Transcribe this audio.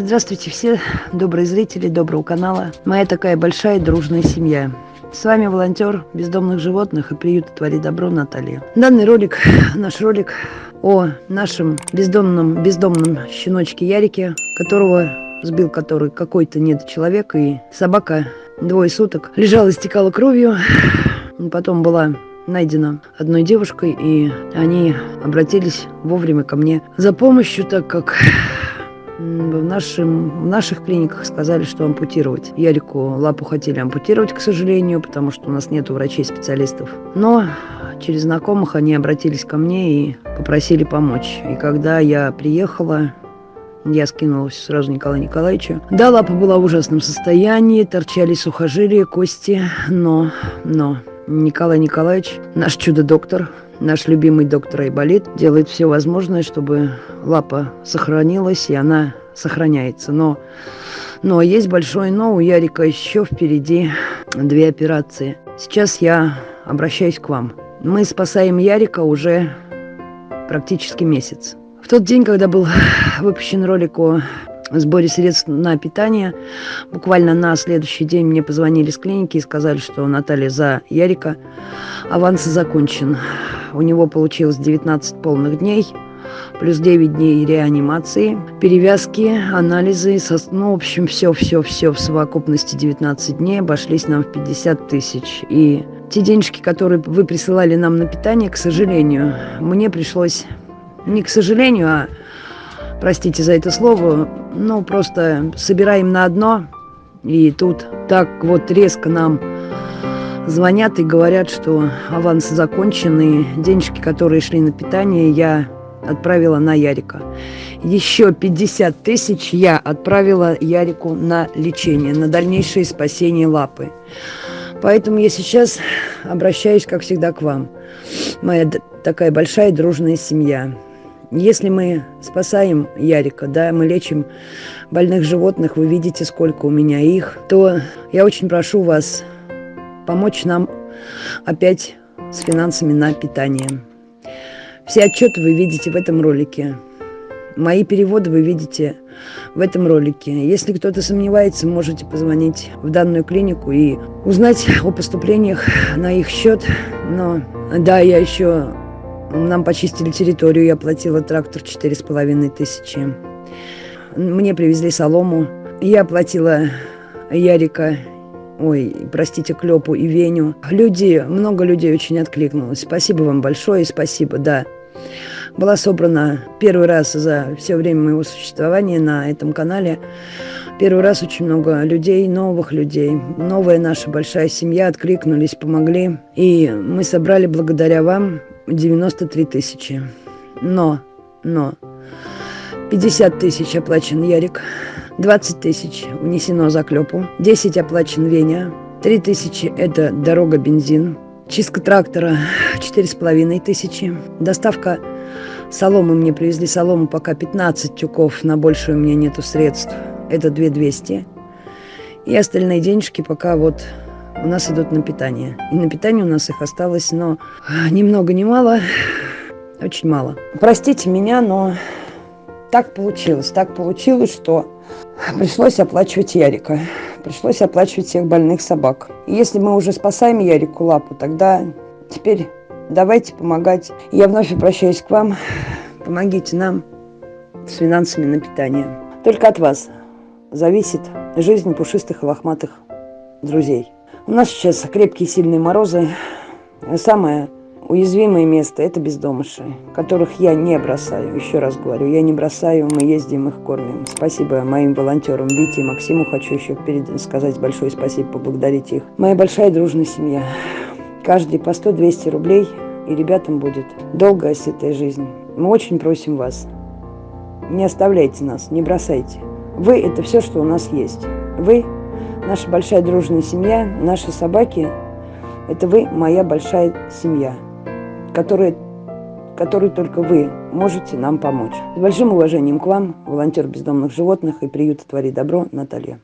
Здравствуйте все добрые зрители доброго канала. Моя такая большая дружная семья. С вами волонтер бездомных животных и приюта «Твори добро» Наталья. Данный ролик, наш ролик о нашем бездомном, бездомном щеночке Ярике, которого сбил который какой-то недочеловек, и собака двое суток лежала, истекала кровью. Потом была найдена одной девушкой, и они обратились вовремя ко мне за помощью, так как в, нашем, в наших клиниках сказали, что ампутировать. Ярику лапу хотели ампутировать, к сожалению, потому что у нас нет врачей-специалистов. Но через знакомых они обратились ко мне и попросили помочь. И когда я приехала, я скинулась сразу Николаю Николаевичу. Да, лапа была в ужасном состоянии, торчали сухожилия, кости, но, но Николай Николаевич, наш чудо-доктор, наш любимый доктор Айболит, делает все возможное, чтобы лапа сохранилась, и она сохраняется. Но, но есть большое но, у Ярика еще впереди две операции. Сейчас я обращаюсь к вам. Мы спасаем Ярика уже практически месяц. В тот день, когда был выпущен ролик о сборе средств на питание. Буквально на следующий день мне позвонили с клиники и сказали, что Наталья за Ярика аванс закончен. У него получилось 19 полных дней, плюс 9 дней реанимации, перевязки, анализы, со, ну, в общем, все-все-все в совокупности 19 дней обошлись нам в 50 тысяч. И те денежки, которые вы присылали нам на питание, к сожалению, мне пришлось, не к сожалению, а простите за это слово, ну, просто собираем на одно, и тут так вот резко нам звонят и говорят, что аванс закончен, и денежки, которые шли на питание, я отправила на Ярика. Еще 50 тысяч я отправила Ярику на лечение, на дальнейшее спасение лапы. Поэтому я сейчас обращаюсь, как всегда, к вам. Моя такая большая дружная семья. Если мы спасаем Ярика, да, мы лечим больных животных, вы видите, сколько у меня их, то я очень прошу вас помочь нам опять с финансами на питание. Все отчеты вы видите в этом ролике. Мои переводы вы видите в этом ролике. Если кто-то сомневается, можете позвонить в данную клинику и узнать о поступлениях на их счет. Но да, я еще нам почистили территорию, я платила трактор четыре с половиной тысячи. Мне привезли солому. Я платила Ярика, ой, простите, Клёпу и Веню. Люди, много людей очень откликнулось. Спасибо вам большое, спасибо, да. Была собрана первый раз за все время моего существования на этом канале. Первый раз очень много людей, новых людей. Новая наша большая семья откликнулись, помогли. И мы собрали благодаря вам 93 тысячи. Но, но, 50 тысяч оплачен Ярик, 20 тысяч внесено за клепу, 10 оплачен Веня, 3 тысячи это дорога, бензин, чистка трактора 4,5 тысячи, доставка соломы мне привезли. Солому пока 15 тюков, на большую у меня нету средств, это 2200. И остальные денежки пока вот у нас идут на питание. И на питание у нас их осталось, но ни много ни мало, очень мало. Простите меня, но так получилось. Так получилось, что пришлось оплачивать Ярика. Пришлось оплачивать всех больных собак. И если мы уже спасаем Ярику лапу, тогда теперь давайте помогать. Я вновь обращаюсь к вам. Помогите нам с финансами на питание. Только от вас зависит жизнь пушистых и лохматых друзей. У нас сейчас крепкие сильные морозы. Самое уязвимое место – это бездомыши, которых я не бросаю. Еще раз говорю, я не бросаю, мы ездим, их кормим. Спасибо моим волонтерам Вите и Максиму. Хочу еще перед... сказать большое спасибо, поблагодарить их. Моя большая дружная семья. Каждый по 100-200 рублей, и ребятам будет долгая сытая жизнь. Мы очень просим вас, не оставляйте нас, не бросайте. Вы – это все, что у нас есть. Вы наша большая дружная семья, наши собаки – это вы, моя большая семья, которая, которой только вы можете нам помочь. С большим уважением к вам, волонтер бездомных животных и приюта «Твори добро» Наталья.